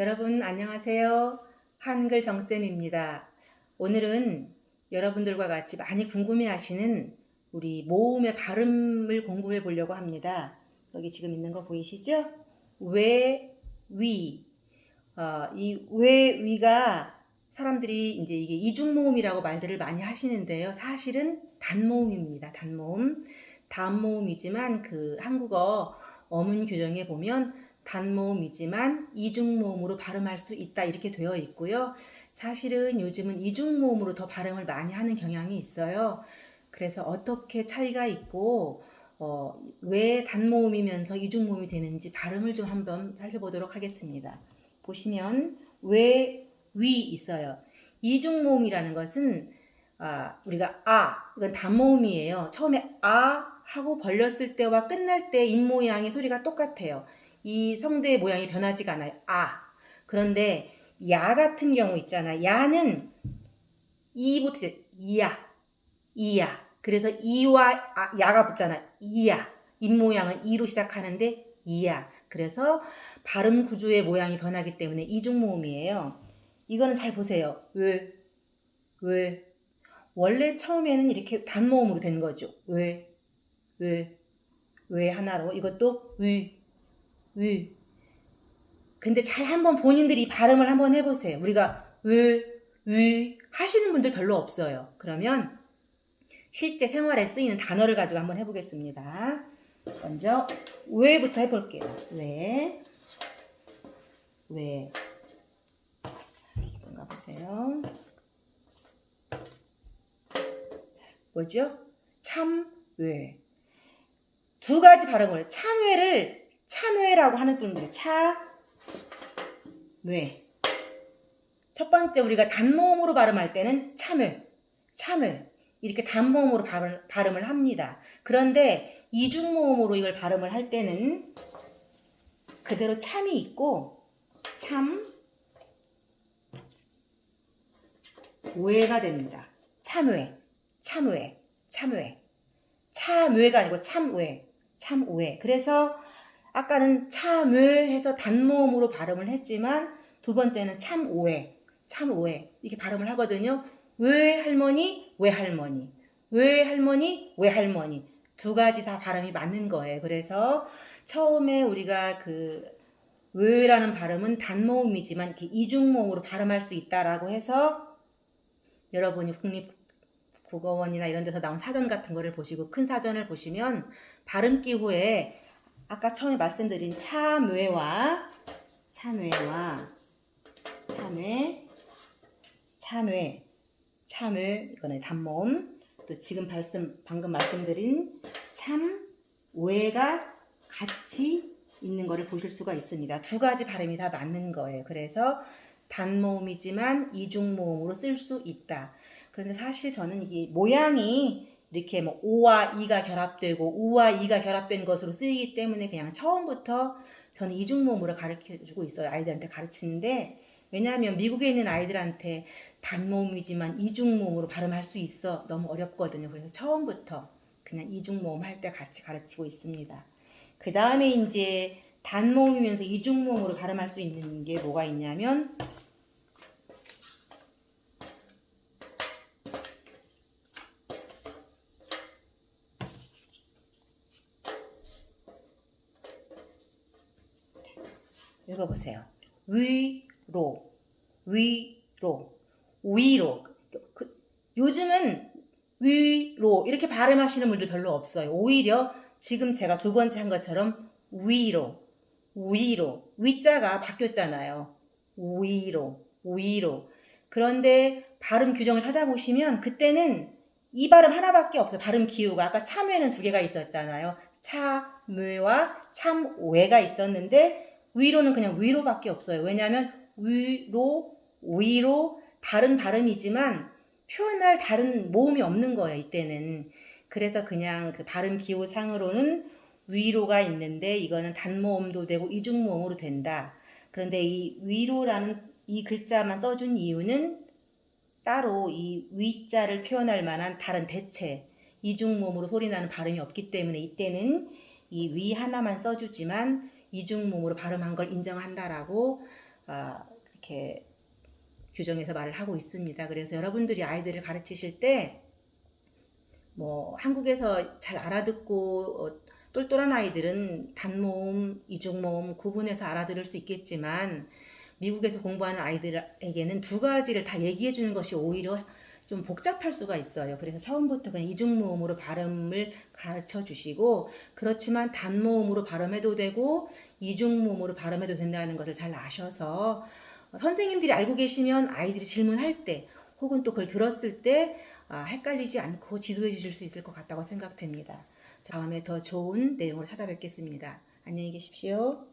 여러분 안녕하세요. 한글 정쌤입니다. 오늘은 여러분들과 같이 많이 궁금해하시는 우리 모음의 발음을 공부해 보려고 합니다. 여기 지금 있는 거 보이시죠? 왜, 위. 어, 위가 사람들이 이제 이게 이중모음이라고 말들을 많이 하시는데요. 사실은 단모음입니다. 단모음. 단모음이지만 그 한국어 어문 규정에 보면 단모음이지만 이중모음으로 발음할 수 있다 이렇게 되어 있고요. 사실은 요즘은 이중모음으로 더 발음을 많이 하는 경향이 있어요. 그래서 어떻게 차이가 있고 어, 왜 단모음이면서 이중모음이 되는지 발음을 좀 한번 살펴보도록 하겠습니다. 보시면 왜, 위 있어요. 이중모음이라는 것은 아, 우리가 아, 이건 단모음이에요. 처음에 아 하고 벌렸을 때와 끝날 때 입모양의 소리가 똑같아요. 이 성대의 모양이 변하지가 않아요. 아. 그런데 야 같은 경우 있잖아. 야는 이부터 이야. 이야. 그래서 이와 아, 야가 붙잖아. 이야. 입모양은 이로 시작하는데 이야. 그래서 발음 구조의 모양이 변하기 때문에 이중모음이에요. 이거는 잘 보세요. 왜? 왜? 원래 처음에는 이렇게 단모음으로 된 거죠. 왜? 왜? 왜 하나로? 이것도 위, 위. 근데 잘 한번 본인들이 발음을 한번 해보세요. 우리가 위, 위 하시는 분들 별로 없어요. 그러면 실제 생활에 쓰이는 단어를 가지고 한번 해보겠습니다. 먼저 왜부터 해볼게요. 왜, 왜. 이건가 보세요. 뭐죠? 참, 왜. 두 가지 발음을 참외를 참외라고 하는 분들이 차, 뇌. 첫 번째 우리가 단모음으로 발음할 때는 참외, 참외 이렇게 단모음으로 발음, 발음 을 합니다. 그런데 이중모음으로 이걸 발음을 할 때는 그대로 참이 있고 참, 외가 됩니다. 참외, 참외, 참외. 참외가 아니고 참외, 참외. 그래서 아까는 참외해서 단모음으로 발음을 했지만 두 번째는 참 오해, 참 오해 이렇게 발음을 하거든요. 왜 할머니, 왜 할머니, 왜 할머니, 왜 할머니 두 가지 다 발음이 맞는 거예요. 그래서 처음에 우리가 그 왜라는 발음은 단모음이지만 이렇게 이중모음으로 발음할 수 있다라고 해서 여러분이 국립국어원이나 이런 데서 나온 사전 같은 거를 보시고 큰 사전을 보시면 발음 기호에 아까 처음에 말씀드린 참외와 참외와 참외 참외 참외 이거는 단모음 또 지금 말씀 방금 말씀드린 참외가 같이 있는 거를 보실 수가 있습니다. 두 가지 발음이 다 맞는 거예요. 그래서 단모음이지만 이중모음으로 쓸 수 있다. 그런데 사실 저는 이게 모양이 이렇게 뭐 오와 이가 결합되고 우와 이가 결합된 것으로 쓰이기 때문에 그냥 처음부터 저는 이중모음으로 가르쳐 주고 있어요. 아이들한테 가르치는데 왜냐하면 미국에 있는 아이들한테 단모음이지만 이중모음으로 발음할 수 있어 너무 어렵거든요. 그래서 처음부터 그냥 이중모음 할 때 같이 가르치고 있습니다. 그 다음에 이제 단모음이면서 이중모음으로 발음할 수 있는 게 뭐가 있냐면 읽어보세요. 위로, 위로, 위로. 그, 요즘은 위로 이렇게 발음하시는 분들 별로 없어요. 오히려 지금 제가 두 번째 한 것처럼 위로, 위로, 위자가 바뀌었잖아요. 위로, 위로. 그런데 발음 규정을 찾아보시면 그때는 이 발음 하나밖에 없어요. 발음 기호가. 아까 참외는 두 개가 있었잖아요. 참외와 참외가 있었는데 위로는 그냥 위로밖에 없어요. 왜냐하면 위로, 위로 다른 발음이지만 표현할 다른 모음이 없는 거예요. 이때는. 그래서 그냥 그 발음 기호상으로는 위로가 있는데 이거는 단모음도 되고 이중모음으로 된다. 그런데 이 위로라는 이 글자만 써준 이유는 따로 이 위자를 표현할 만한 다른 대체 이중모음으로 소리나는 발음이 없기 때문에 이때는 이 위 하나만 써주지만 이중모음으로 발음한 걸 인정한다라고 아, 이렇게 규정해서 말을 하고 있습니다. 그래서 여러분들이 아이들을 가르치실 때 뭐 한국에서 잘 알아듣고 어, 똘똘한 아이들은 단모음, 이중모음 구분해서 알아들을 수 있겠지만 미국에서 공부하는 아이들에게는 두 가지를 다 얘기해 주는 것이 오히려 좀 복잡할 수가 있어요. 그래서 처음부터 그냥 이중모음으로 발음을 가르쳐 주시고 그렇지만 단모음으로 발음해도 되고 이중모음으로 발음해도 된다는 것을 잘 아셔서 선생님들이 알고 계시면 아이들이 질문할 때 혹은 또 그걸 들었을 때 아, 헷갈리지 않고 지도해 주실 수 있을 것 같다고 생각됩니다. 다음에 더 좋은 내용으로 찾아뵙겠습니다. 안녕히 계십시오.